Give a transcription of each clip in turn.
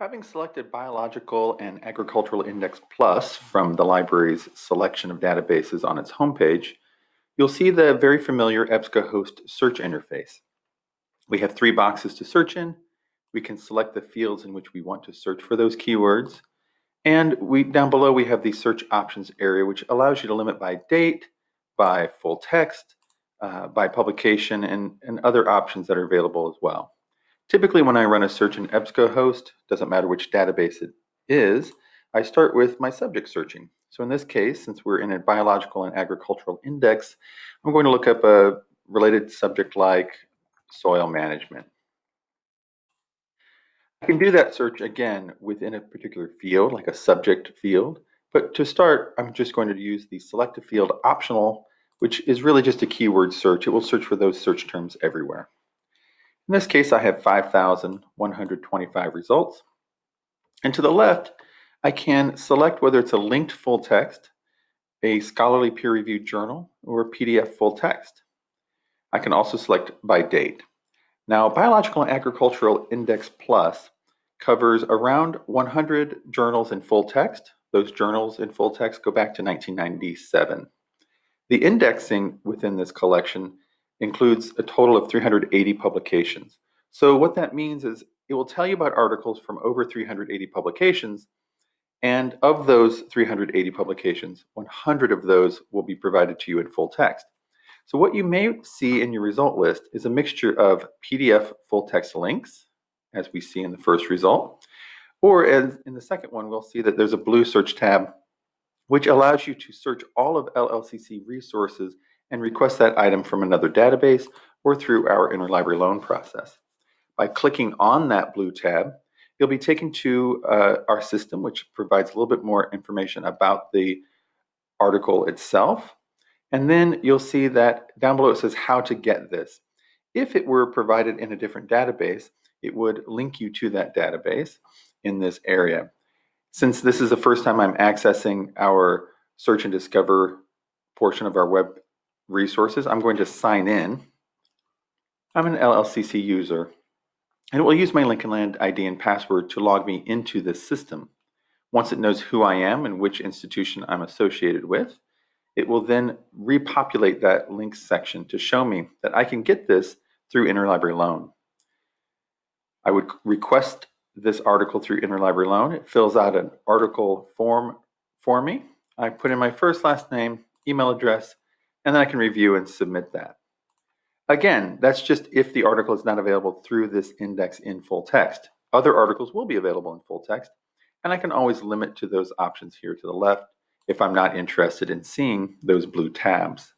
Having selected Biological and Agricultural Index Plus from the library's selection of databases on its homepage, you'll see the very familiar EBSCOhost search interface. We have three boxes to search in. We can select the fields in which we want to search for those keywords. And we down below we have the search options area, which allows you to limit by date, by full text, uh, by publication, and, and other options that are available as well. Typically, when I run a search in EBSCOhost, doesn't matter which database it is, I start with my subject searching. So in this case, since we're in a biological and agricultural index, I'm going to look up a related subject like soil management. I can do that search again within a particular field, like a subject field. But to start, I'm just going to use the select a field optional, which is really just a keyword search. It will search for those search terms everywhere. In this case, I have 5,125 results. And to the left, I can select whether it's a linked full text, a scholarly peer-reviewed journal, or a PDF full text. I can also select by date. Now, Biological and Agricultural Index Plus covers around 100 journals in full text. Those journals in full text go back to 1997. The indexing within this collection includes a total of 380 publications. So what that means is it will tell you about articles from over 380 publications, and of those 380 publications, 100 of those will be provided to you in full text. So what you may see in your result list is a mixture of PDF full text links, as we see in the first result, or as in the second one, we'll see that there's a blue search tab, which allows you to search all of LLCC resources and request that item from another database or through our interlibrary loan process. By clicking on that blue tab, you'll be taken to uh, our system, which provides a little bit more information about the article itself. And then you'll see that down below it says how to get this. If it were provided in a different database, it would link you to that database in this area. Since this is the first time I'm accessing our search and discover portion of our web resources, I'm going to sign in. I'm an LLCC user, and it will use my Lincoln Land ID and password to log me into this system. Once it knows who I am and which institution I'm associated with, it will then repopulate that links section to show me that I can get this through Interlibrary Loan. I would request this article through Interlibrary Loan. It fills out an article form for me. I put in my first, last name, email address, and then I can review and submit that. Again, that's just if the article is not available through this index in full text. Other articles will be available in full text, and I can always limit to those options here to the left if I'm not interested in seeing those blue tabs.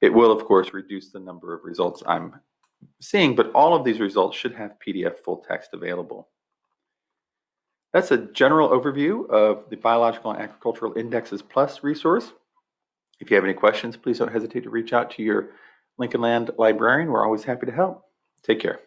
It will, of course, reduce the number of results I'm seeing, but all of these results should have PDF full text available. That's a general overview of the Biological and Agricultural Indexes Plus resource. If you have any questions, please don't hesitate to reach out to your Lincoln Land librarian. We're always happy to help. Take care.